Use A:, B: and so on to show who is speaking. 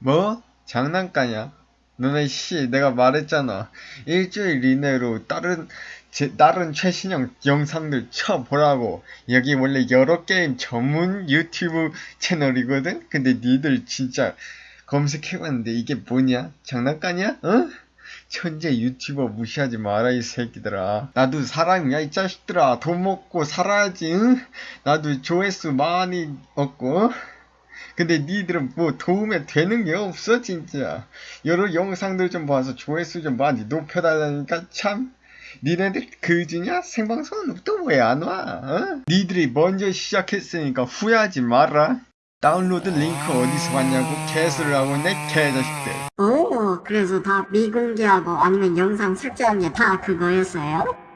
A: 뭐? 장난까냐? 너네 씨 내가 말했잖아 일주일 이내로 다른 제, 다른 최신형 영상들 쳐보라고 여기 원래 여러 게임 전문 유튜브 채널이거든? 근데 니들 진짜 검색해봤는데 이게 뭐냐? 장난까냐? 어? 천재 유튜버 무시하지 마라 이 새끼들아 나도 사람이야 이 자식들아 돈 먹고 살아야지 응? 나도 조회수 많이 얻고 근데 니들은 뭐 도움에 되는 게 없어 진짜 여러 영상들 좀 봐서 조회수 좀 많이 높여달라니까 참 니네들 그지냐? 생방송은 또 왜 안 와? 어? 니들이 먼저 시작했으니까 후회하지 마라 다운로드 링크 어디서 봤냐고 개수를 하고 내 개자식들
B: 오, 그래서 다 미공개하고 아니면 영상 삭제한 게 다 그거였어요?